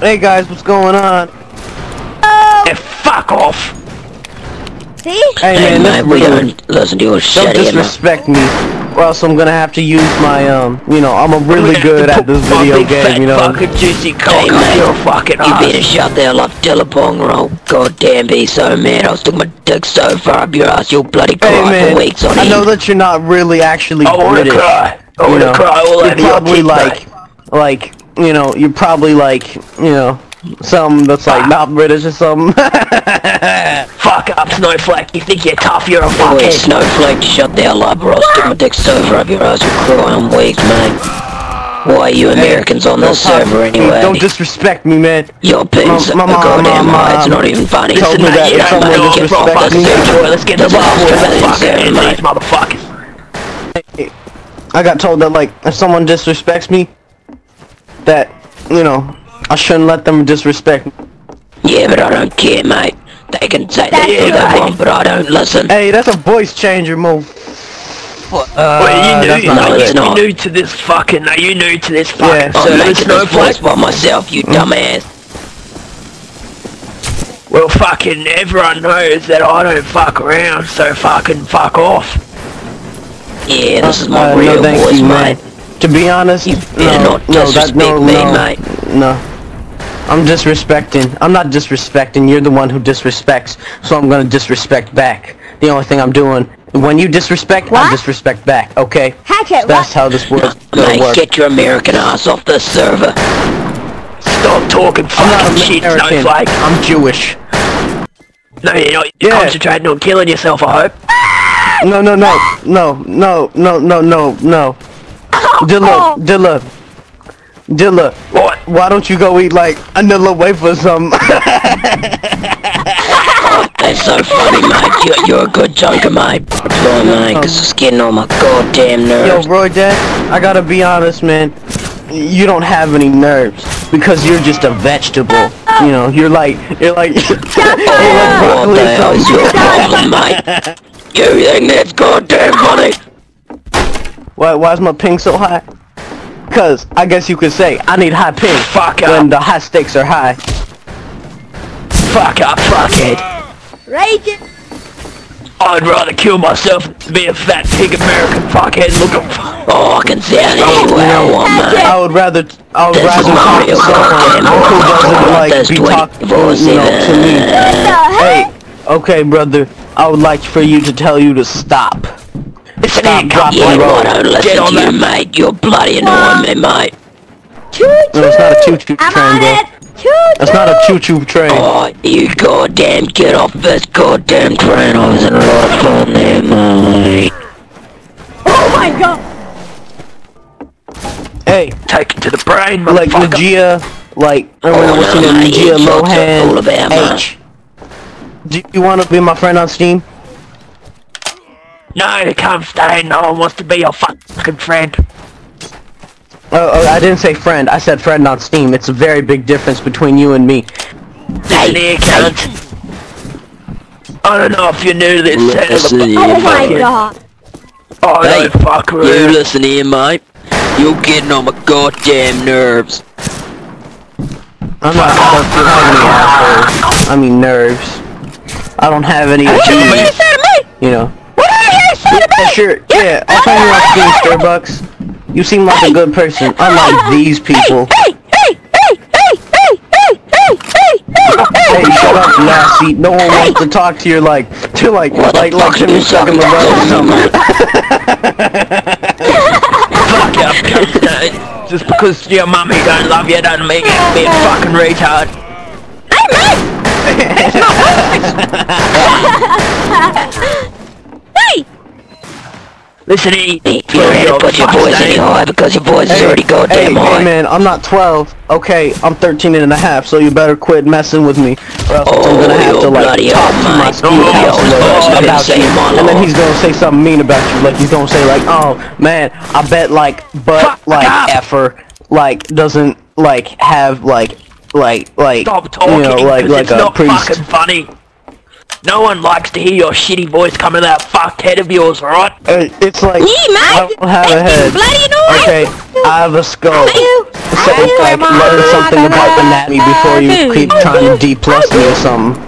Hey guys, what's going on? Hey, fuck off! See? Hey Hey man, man, we this don't listen to your don't shit here, man. disrespect me, or else I'm gonna have to use my um. You know, I'm a really good at this video game. You know. fucking juicy cock Hey, up mate, your fucking You better ass. shut the hell up, Dillabong, or I'll goddamn be so mad. I'll stick my dick so far up your ass, you'll bloody cry Hey man, for weeks on end. I know that you're not really actually I wanna British. cry. I you wanna know, cry all you're over probably teeth, like, like, you know, you're probably like, you know, some that's like not British or something. Fuck up, Snowflake. You think you're tough, you're a Wait, fuckhead. Snowflake, shut the hell up, or I'll stick my dick so far up your ass, you'll cry on weeks, man. Why are you Americans on Don't this server anyway? Don't disrespect me, man. Your pins My- are my mom- goddamn my high, it's not even funny. told Listen, me mate, that you if don't someone know disrespects what fucking me- boy. Let's get This the is ball Australian fucking server, in mate. these motherfuckers. I got told that like if someone disrespects me, that you know I shouldn't let them disrespect me. Yeah, but I don't care, mate. They can say that That's all they right. want, but I don't listen. Hey, that's a voice changer move. Uh, Well, you that's new, not no, are good. it's you not. new to this fucking, are you new to this fucking Yeah, I'm service, making this voice by myself, you dumbass. Well, fucking everyone knows that I don't fuck around, so fucking fuck off. Yeah, this is my Uh, real no, thank voice, you, mate. Man. To be honest, You better no, not no, that, no, me, no, mate. no. I'm disrespecting. I'm not disrespecting. You're the one who disrespects, so I'm gonna disrespect back. The only thing I'm doing, when you disrespect, I disrespect back. Okay? Hack it, That's what? how this works. gonna Mate, work. get your American ass off this server. Stop talking I'm fucking shit, American. Snowflake. I'm Jewish. No, you're not. You're Yeah. concentrating on killing yourself, I hope. No, no, no, no, no, no, no, no, no. Dilla, Dilla, Dilla. What? Why don't you go eat like another wafer or something? That's so funny, mate. You're, you're a good joker, mate. Boy, mate, 'cause it's getting on my goddamn nerves. Yo, nerves. Roy Dad, I gotta be honest, man. You don't have any nerves because you're just a vegetable. You know, you're like, you're like, you're like what broccoli the or hell is your problem, mate? You think that's goddamn funny? Why, why is my ping so high? Cause I guess you could say I need high ping Fuck up. when the high stakes are high. Fuck up, fuckhead. Raging. I'd rather kill myself than be a fat pig American fuckhead looking for. Oh, I can sound any way I want, mate. I would rather, I would This rather talk to someone who doesn't like That's be talking, 24/7. you know, to me. What the Hey, okay, brother. I would like for you to tell you to stop. Listen Stop, here, drop, cunt. Yeah, and roll. well, I don't Get on to you, that. mate. You're bloody annoying me, mate. Choo choo. No, it's not a choo-choo I'm train, on bro. it. Choo That's not a choo-choo train. Oh, you goddamn get off this goddamn train. I was in a lot of fun there, mate. Oh my god. Hey, Take it to the brain, like motherfucker. Nagia, like I don't know Oh, what's her no, name, mate, Nagia fucked up all of Lohan H. Do you want to be my friend on Steam? No, you can't stay. No one wants to be your fucking friend. Oh, oh, I didn't say friend. I said friend on Steam. It's a very big difference between you and me. Listen here, cunt. I don't know if you're new to this Listen channel, here, Oh my mate. god. I Hey, don't fuck You around. listen here, mate. You're getting on my goddamn nerves. I'm not supposed to have any assholes. I mean nerves. I don't have any Hey, issues. You know. Yeah, sure. Yeah, I'll turn you on Steam, Starbucks. You seem like a good person, unlike these people. Hey, hey, hey, hey, hey, hey, hey, hey, hey, Hey, shut up, Lassie. No one wants to talk to you like, to like, like, like Jimmy sucking the rug or something. Fuck up, cunt. Just because your mummy don't love you doesn't make you be a fucking retard. Hey! Listen here. You don't have to put your voice any higher because your voice is already Hey, goddamn hey, high. man, I'm not 12. Okay, I'm 13 and a half, so you better quit messing with me, or else I'm Oh, gonna have to like talk to my school Oh, counselor oh, about you, and then he's gonna say something mean about you, like he's gonna say like, oh man, I bet like but like effer like doesn't like have like like like Stop talking, you know like like it's a not priest. fucking funny. No one likes to hear your shitty voice coming out of that fucked head of yours, alright? Uh, it's like Me, I don't have a head. bloody annoying! Okay, I have a skull. You! say like learn something about anatomy before you keep trying to D plus me or something.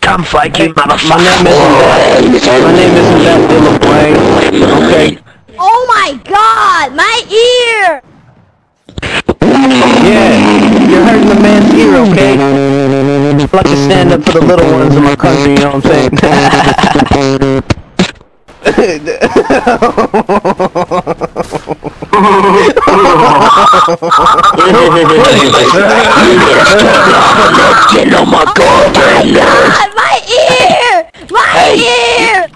Come fake you My motherfucker. name isn't that. My name isn't that stand up for the little ones in my country, you know what I'm saying? On my! God, my ear! My ear!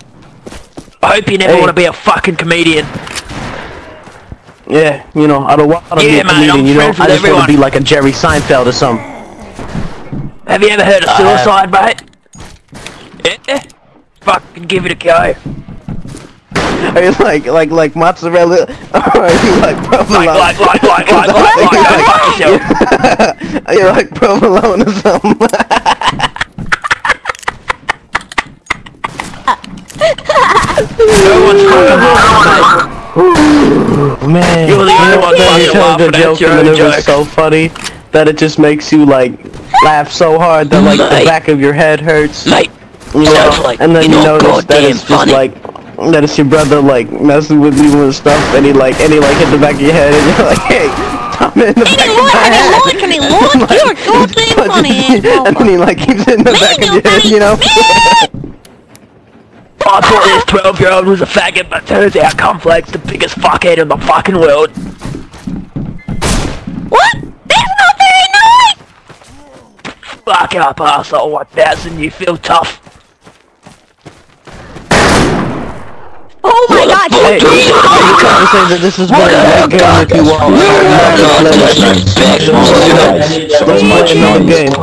I hope you never Hey. want to be a fucking comedian. Yeah, you know, I don't want to be Yeah, a man, comedian, I'm you know? I just want to be like a Jerry Seinfeld or something. Have you ever heard of suicide, mate? Yeah? Fucking give it a go. Are you like, like, like mozzarella? Or are you like provolone? Like, like, like, like, like, like, like, go fuck yourself. Are you like provolone or something? No one's laughing, Man, You're the only one fucking laughing at joke your own joke. so funny that it just makes you like laugh so hard that like the back of your head hurts. Mate, You know, like and then you're you notice that it's just funny. like that it's your brother like messing with you and stuff, and he like and he like hit the back of your head, and you're like, hey, I'm in the back of my head. Look, I mean, look, you're goddamn funny, and then he like keeps hitting the back of your head, you know. I thought this 12 year old was a faggot, but turns out Cornflake's the biggest fuckhead in the fucking world. What? That's not very Fuck up, asshole 1000, you feel tough. Oh my god, Hey, you say that this is what a good game if you want? Let's play another game.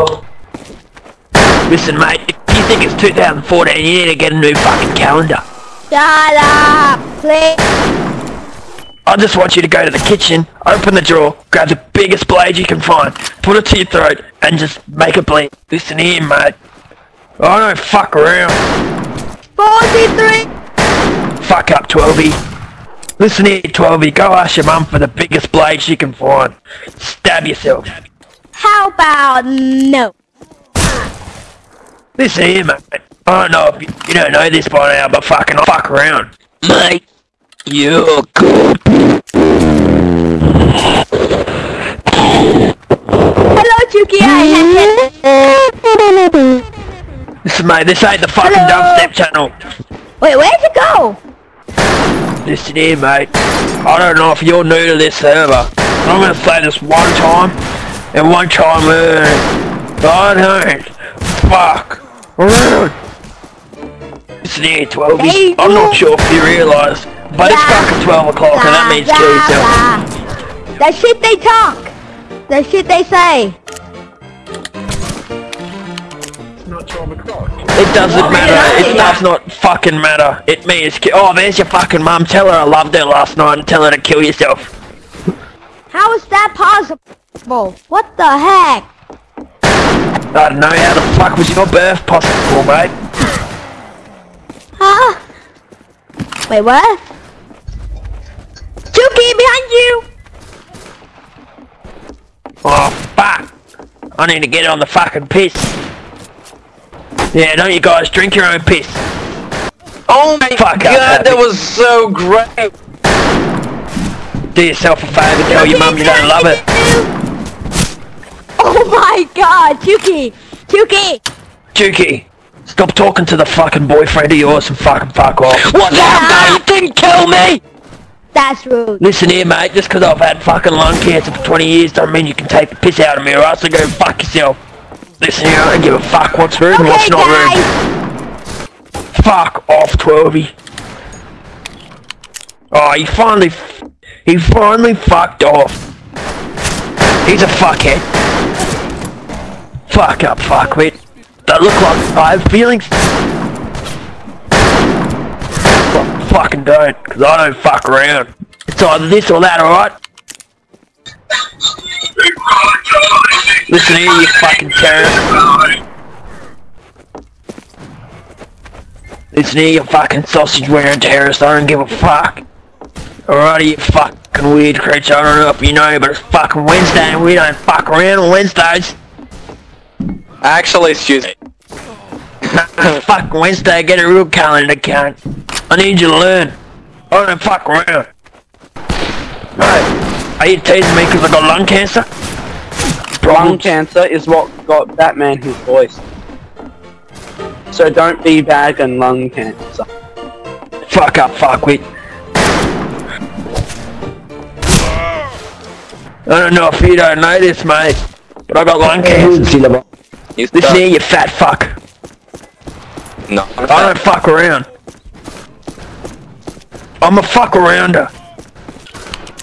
Listen, mate, if you think it's 2014, you need to get a new fucking calendar. Shut up, please. I just want you to go to the kitchen, open the drawer, grab the biggest blade you can find, put it to your throat, and just make it bleed. Listen here, mate. I don't fuck around. 43. Fuck up, 12 Listen here, 12 go ask your mum for the biggest blade she can find. Stab yourself. How about no? Listen here, mate. I don't know if you, you don't know this by now, but fucking I fuck around. Mate, you're good. Hello, Chuki, I Listen, mate, this ain't the fucking Hello? dubstep channel. Wait, where'd you go? Listen here, mate. I don't know if you're new to this server. I'm gonna say this one time and one time only. I don't fuck around. near 12 Hey, I'm not sure if you realise, but it's fucking 12 o'clock and that means kill yourself. That shit they talk. That shit they say. It's not 12 o'clock. It doesn't matter. It does not fucking matter. It means ki- Oh, there's your fucking mum. Tell her I loved her last night and tell her to kill yourself. How is that possible? What the heck? I don't know how the fuck was your birth possible, mate. Wait, what? Chuki, behind you! Oh, fuck. I need to get on the fucking piss. Yeah, don't you guys drink your own piss? Oh my Fuck god, Happy. that was so great. Do yourself a favour, tell your mum you don't love it. Oh my god, Chuki! Chuki! Juki, stop talking to the fucking boyfriend of yours and fucking fuck off. What the hell, mate? You didn't kill me! That's rude. Listen here, mate, just 'cause I've had fucking lung cancer for 20 years don't mean you can take the piss out of me or else I go fuck yourself. Listen here, I don't give a fuck what's rude and what's Okay, not rude. Fuck off, Twelvey. Oh, he finally, f- he finally fucked off. He's a fuckhead. Fuck up, fuckwit. That look like I have feelings. Fucking don't, cause I don't fuck around. It's either this or that, alright? Listen here, you fucking terrorist. Listen here, you fucking sausage wearing terrorist. I don't give a fuck. Alrighty, you fuck fucking weird creature. I don't know if you know, but it's fucking Wednesday and we don't fuck around on Wednesdays. Actually, excuse me. fuck Wednesday, get a real calendar count. I need you to learn. Oh, I don't fuck around. Right. Are you teasing me because I got lung cancer? Lung cancer is what got Batman his voice. So don't be bagging lung cancer. Fuck up, Fuck fuckwit. I don't know if you don't know this, mate, but I got lung cancer. You Listen here, you fat fuck. No. I don't fuck around. I'm a fuck arounder.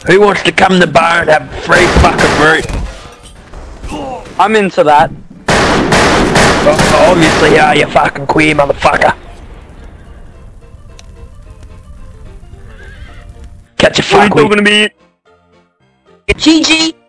Who wants to come to the bar and have free fucking root? I'm into that. Well, obviously, are you fucking queer motherfucker? Catch a fuck with. to me? GG!